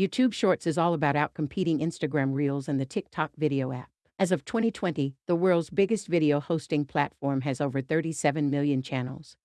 YouTube Shorts is all about outcompeting Instagram Reels and the TikTok video app. As of 2020, the world's biggest video hosting platform has over 37 million channels,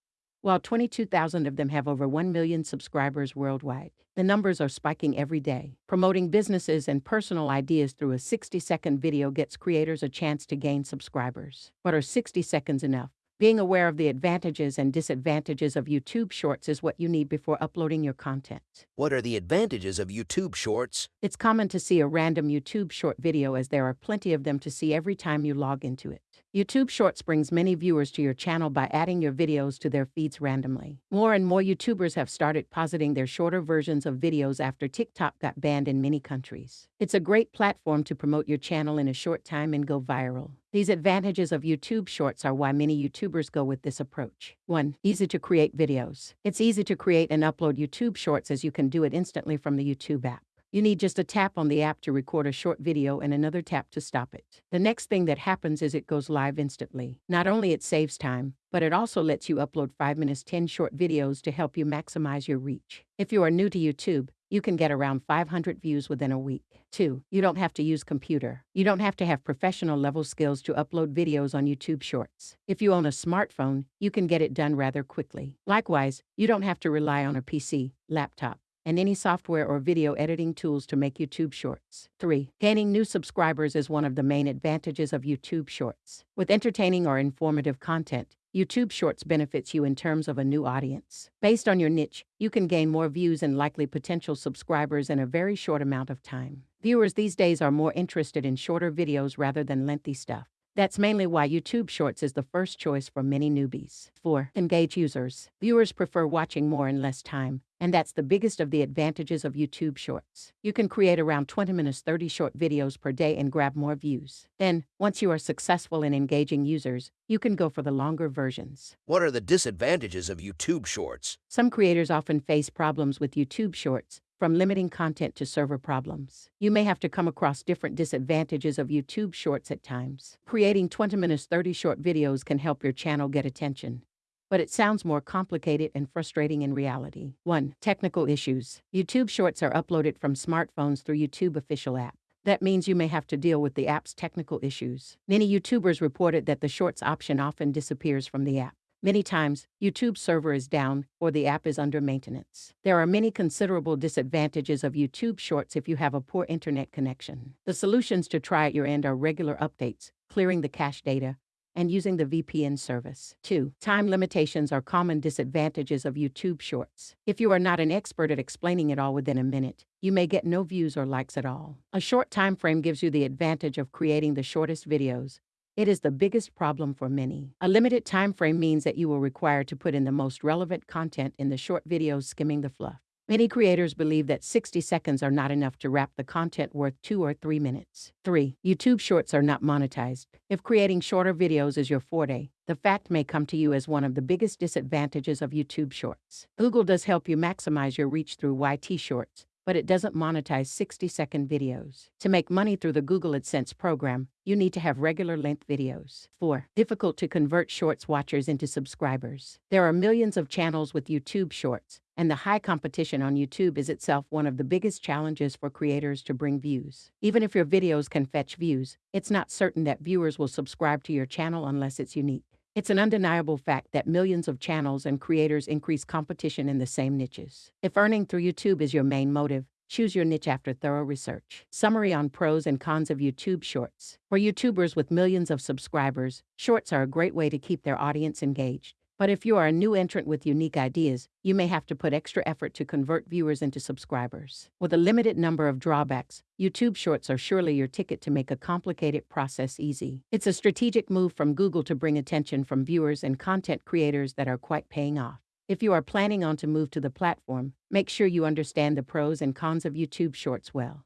while 22,000 of them have over 1 million subscribers worldwide. The numbers are spiking every day. Promoting businesses and personal ideas through a 60 second video gets creators a chance to gain subscribers. But are 60 seconds enough? Being aware of the advantages and disadvantages of YouTube Shorts is what you need before uploading your content. What are the advantages of YouTube Shorts? It's common to see a random YouTube short video as there are plenty of them to see every time you log into it. YouTube Shorts brings many viewers to your channel by adding your videos to their feeds randomly. More and more YouTubers have started positing their shorter versions of videos after TikTok got banned in many countries. It's a great platform to promote your channel in a short time and go viral. These advantages of YouTube Shorts are why many YouTubers go with this approach. 1. Easy to create videos. It's easy to create and upload YouTube Shorts as you can do it instantly from the YouTube app. You need just a tap on the app to record a short video and another tap to stop it. The next thing that happens is it goes live instantly. Not only it saves time, but it also lets you upload 5 minutes 10 short videos to help you maximize your reach. If you are new to YouTube, you can get around 500 views within a week. 2. You don't have to use computer. You don't have to have professional level skills to upload videos on YouTube Shorts. If you own a smartphone, you can get it done rather quickly. Likewise, you don't have to rely on a PC, laptop, and any software or video editing tools to make YouTube Shorts. 3. Gaining new subscribers is one of the main advantages of YouTube Shorts. With entertaining or informative content, YouTube Shorts benefits you in terms of a new audience. Based on your niche, you can gain more views and likely potential subscribers in a very short amount of time. Viewers these days are more interested in shorter videos rather than lengthy stuff. That's mainly why YouTube Shorts is the first choice for many newbies. 4. Engage users. Viewers prefer watching more in less time, and that's the biggest of the advantages of YouTube Shorts. You can create around 20 minutes 30 short videos per day and grab more views. Then, once you are successful in engaging users, you can go for the longer versions. What are the disadvantages of YouTube Shorts? Some creators often face problems with YouTube Shorts, from limiting content to server problems. You may have to come across different disadvantages of YouTube Shorts at times. Creating 20 minutes 30 short videos can help your channel get attention. But it sounds more complicated and frustrating in reality. 1. Technical issues. YouTube Shorts are uploaded from smartphones through YouTube official app. That means you may have to deal with the app's technical issues. Many YouTubers reported that the Shorts option often disappears from the app. Many times, YouTube server is down or the app is under maintenance. There are many considerable disadvantages of YouTube Shorts if you have a poor internet connection. The solutions to try at your end are regular updates, clearing the cache data, and using the VPN service. 2. Time limitations are common disadvantages of YouTube Shorts. If you are not an expert at explaining it all within a minute, you may get no views or likes at all. A short time frame gives you the advantage of creating the shortest videos, it is the biggest problem for many. A limited time frame means that you will require to put in the most relevant content in the short videos skimming the fluff. Many creators believe that 60 seconds are not enough to wrap the content worth 2 or 3 minutes. 3. YouTube Shorts are not monetized. If creating shorter videos is your forte, the fact may come to you as one of the biggest disadvantages of YouTube Shorts. Google does help you maximize your reach through YT Shorts, but it doesn't monetize 60 second videos. To make money through the Google AdSense program, you need to have regular length videos. 4. Difficult to convert Shorts watchers into subscribers. There are millions of channels with YouTube Shorts, and the high competition on YouTube is itself one of the biggest challenges for creators to bring views. Even if your videos can fetch views, it's not certain that viewers will subscribe to your channel unless it's unique. It's an undeniable fact that millions of channels and creators increase competition in the same niches. If earning through YouTube is your main motive, choose your niche after thorough research. Summary on pros and cons of YouTube Shorts. For YouTubers with millions of subscribers, Shorts are a great way to keep their audience engaged. But if you are a new entrant with unique ideas, you may have to put extra effort to convert viewers into subscribers. With a limited number of drawbacks, YouTube Shorts are surely your ticket to make a complicated process easy. It's a strategic move from Google to bring attention from viewers and content creators that are quite paying off. If you are planning on to move to the platform, make sure you understand the pros and cons of YouTube Shorts well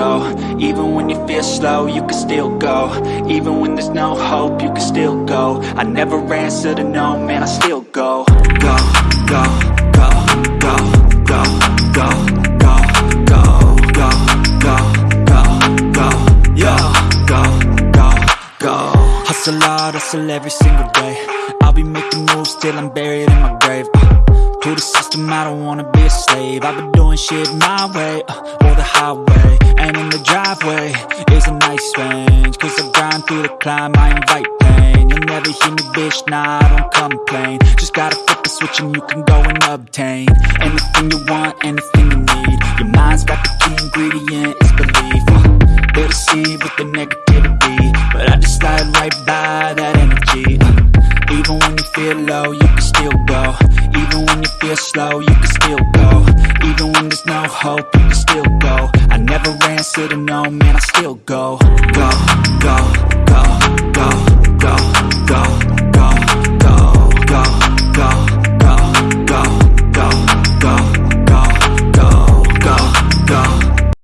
go Even when you feel slow, you can still go Even when there's no hope, you can still go I never answer to no, man, I still go Go, go, go, go, go, go, go, go, go, go, go, go, go, go, Hustle hard, hustle every single day I'll be making moves till I'm buried in my grave uh, To the system, I don't wanna be a slave. I've been doing shit my way uh, the highway And in the driveway is a nice range. Cause I grind through the climb, I invite pain. You'll never hear me, bitch, nah, I don't complain. Just gotta flip the switch and you can go and obtain Anything you want, anything you need. Your mind's got the key ingredient, it's belief. Uh, They'll deceive with the negativity But I just slide right by that energy. Uh, Even when you feel low, you can still go even when you feel slow, you can still go. Even when there's no hope, you can still go. I never ran, said no, man, I still go. Go, go, go.